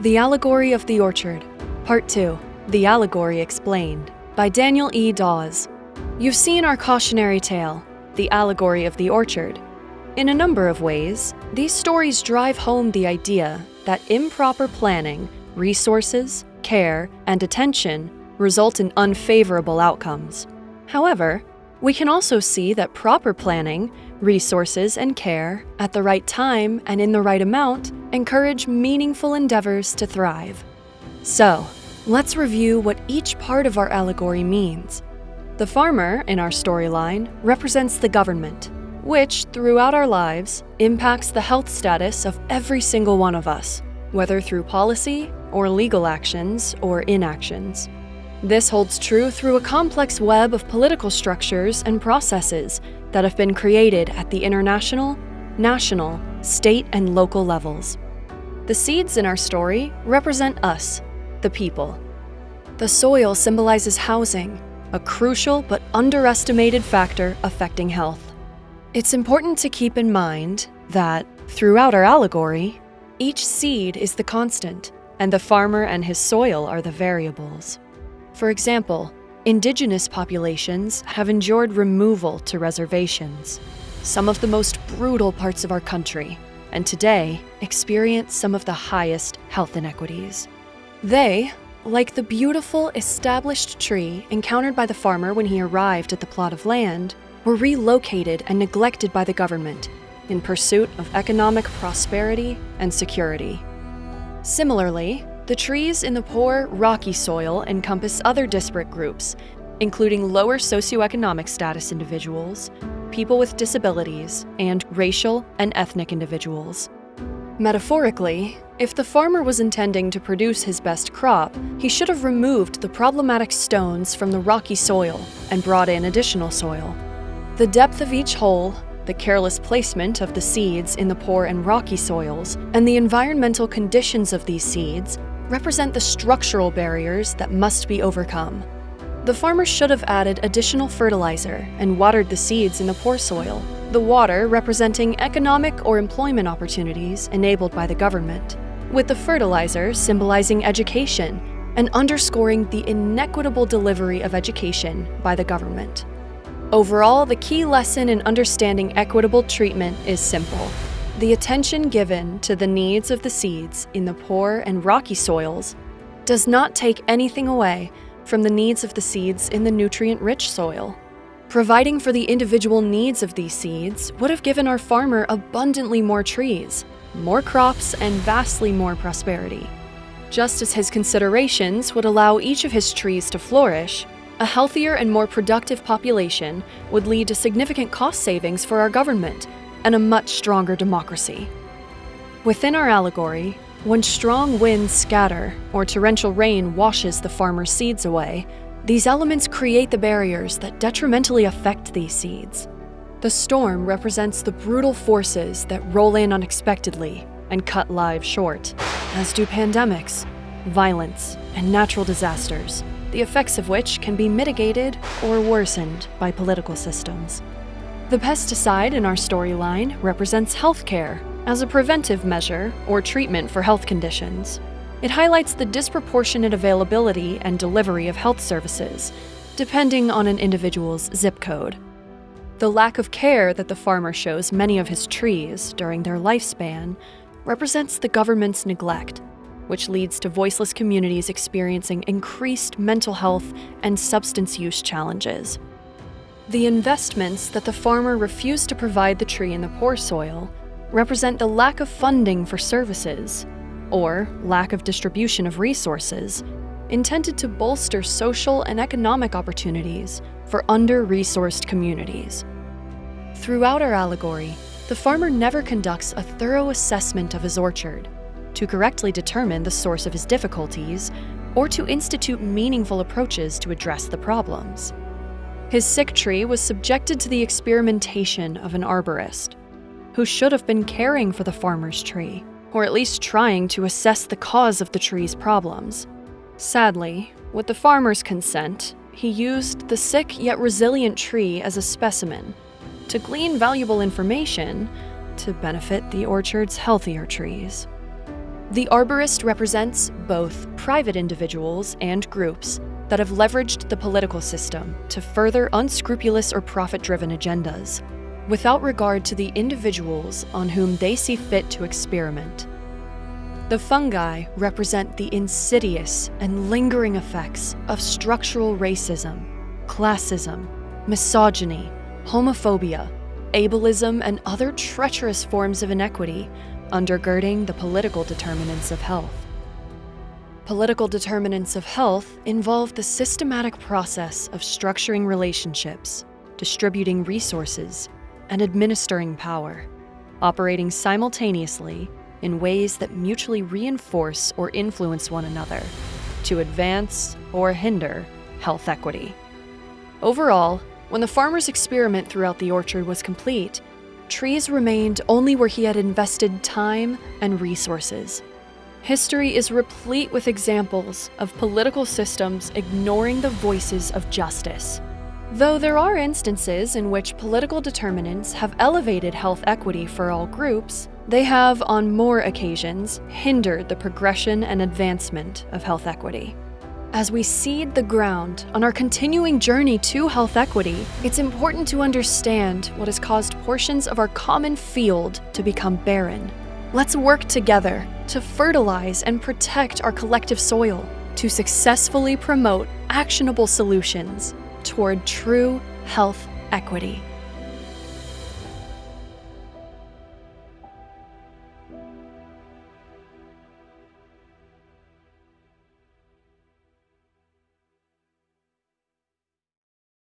The Allegory of the Orchard, Part 2 The Allegory Explained, by Daniel E. Dawes. You've seen our cautionary tale, The Allegory of the Orchard. In a number of ways, these stories drive home the idea that improper planning, resources, care, and attention result in unfavorable outcomes. However, we can also see that proper planning, resources, and care at the right time and in the right amount encourage meaningful endeavors to thrive. So, let's review what each part of our allegory means. The farmer in our storyline represents the government, which, throughout our lives, impacts the health status of every single one of us, whether through policy or legal actions or inactions. This holds true through a complex web of political structures and processes that have been created at the international, national, state, and local levels. The seeds in our story represent us, the people. The soil symbolizes housing, a crucial but underestimated factor affecting health. It's important to keep in mind that, throughout our allegory, each seed is the constant, and the farmer and his soil are the variables. For example, indigenous populations have endured removal to reservations, some of the most brutal parts of our country, and today experience some of the highest health inequities. They, like the beautiful established tree encountered by the farmer when he arrived at the plot of land, were relocated and neglected by the government in pursuit of economic prosperity and security. Similarly, the trees in the poor, rocky soil encompass other disparate groups, including lower socioeconomic status individuals, people with disabilities, and racial and ethnic individuals. Metaphorically, if the farmer was intending to produce his best crop, he should have removed the problematic stones from the rocky soil and brought in additional soil. The depth of each hole, the careless placement of the seeds in the poor and rocky soils, and the environmental conditions of these seeds represent the structural barriers that must be overcome. The farmer should have added additional fertilizer and watered the seeds in the poor soil, the water representing economic or employment opportunities enabled by the government, with the fertilizer symbolizing education and underscoring the inequitable delivery of education by the government. Overall, the key lesson in understanding equitable treatment is simple. The attention given to the needs of the seeds in the poor and rocky soils does not take anything away from the needs of the seeds in the nutrient-rich soil. Providing for the individual needs of these seeds would have given our farmer abundantly more trees, more crops, and vastly more prosperity. Just as his considerations would allow each of his trees to flourish, a healthier and more productive population would lead to significant cost savings for our government and a much stronger democracy. Within our allegory, when strong winds scatter or torrential rain washes the farmer's seeds away, these elements create the barriers that detrimentally affect these seeds. The storm represents the brutal forces that roll in unexpectedly and cut lives short, as do pandemics, violence, and natural disasters, the effects of which can be mitigated or worsened by political systems. The pesticide in our storyline represents healthcare as a preventive measure or treatment for health conditions. It highlights the disproportionate availability and delivery of health services, depending on an individual's zip code. The lack of care that the farmer shows many of his trees during their lifespan represents the government's neglect, which leads to voiceless communities experiencing increased mental health and substance use challenges. The investments that the farmer refused to provide the tree in the poor soil represent the lack of funding for services, or lack of distribution of resources, intended to bolster social and economic opportunities for under-resourced communities. Throughout our allegory, the farmer never conducts a thorough assessment of his orchard to correctly determine the source of his difficulties or to institute meaningful approaches to address the problems. His sick tree was subjected to the experimentation of an arborist, who should have been caring for the farmer's tree, or at least trying to assess the cause of the tree's problems. Sadly, with the farmer's consent, he used the sick yet resilient tree as a specimen to glean valuable information to benefit the orchard's healthier trees. The arborist represents both private individuals and groups that have leveraged the political system to further unscrupulous or profit driven agendas, without regard to the individuals on whom they see fit to experiment. The fungi represent the insidious and lingering effects of structural racism, classism, misogyny, homophobia, ableism, and other treacherous forms of inequity undergirding the political determinants of health. Political determinants of health involve the systematic process of structuring relationships, distributing resources, and administering power, operating simultaneously in ways that mutually reinforce or influence one another to advance or hinder health equity. Overall, when the farmer's experiment throughout the orchard was complete, trees remained only where he had invested time and resources. History is replete with examples of political systems ignoring the voices of justice. Though there are instances in which political determinants have elevated health equity for all groups, they have, on more occasions, hindered the progression and advancement of health equity. As we seed the ground on our continuing journey to health equity, it's important to understand what has caused portions of our common field to become barren. Let's work together to fertilize and protect our collective soil to successfully promote actionable solutions toward true health equity.